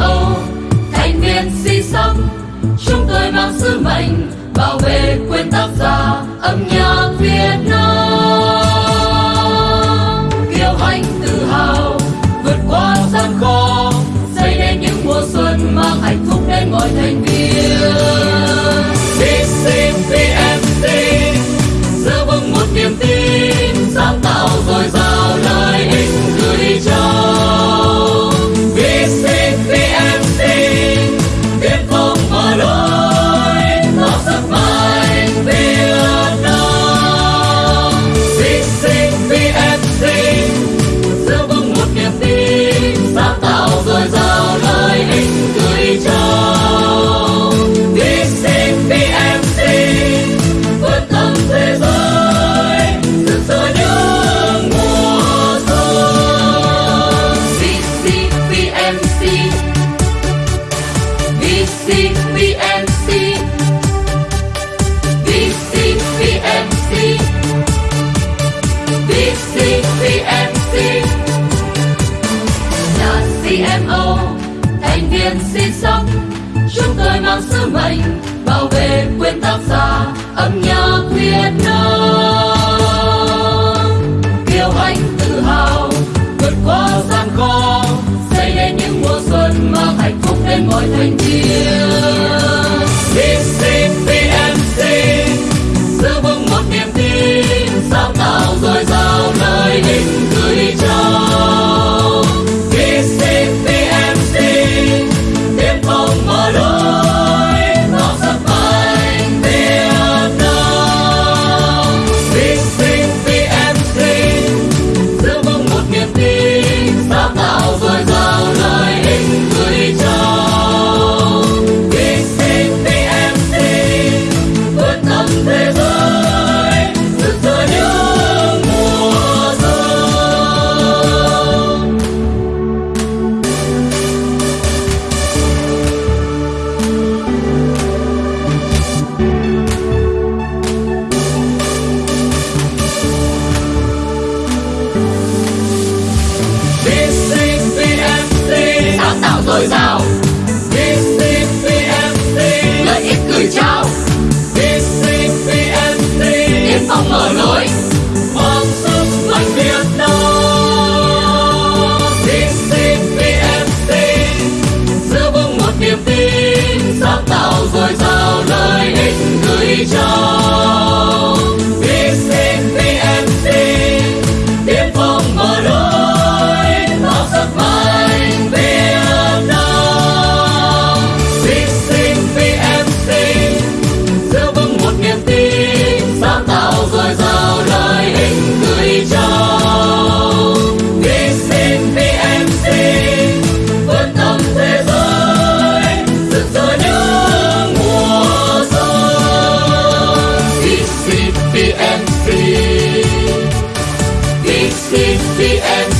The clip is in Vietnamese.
Âu thành viên si sắc, chúng tôi mang sứ mệnh bảo vệ quyền tác giả âm nhạc Việt Nam. Kiêu hãnh tự hào vượt qua gian khó xây nên những mùa xuân mang hạnh phúc đến mọi thành viên. CMO thành viên xin sóc chúng tôi mang sứ mệnh, bảo vệ quyền tác giả, âm nhạc Việt Nam. Kiêu hãnh tự hào, vượt qua gian khó, xây nên những mùa xuân mà hạnh phúc đến mọi thành viên. DCPMC giữ vững một niềm tin, sáng tạo dồi dào nơi đỉnh gửi trao goes out. the end.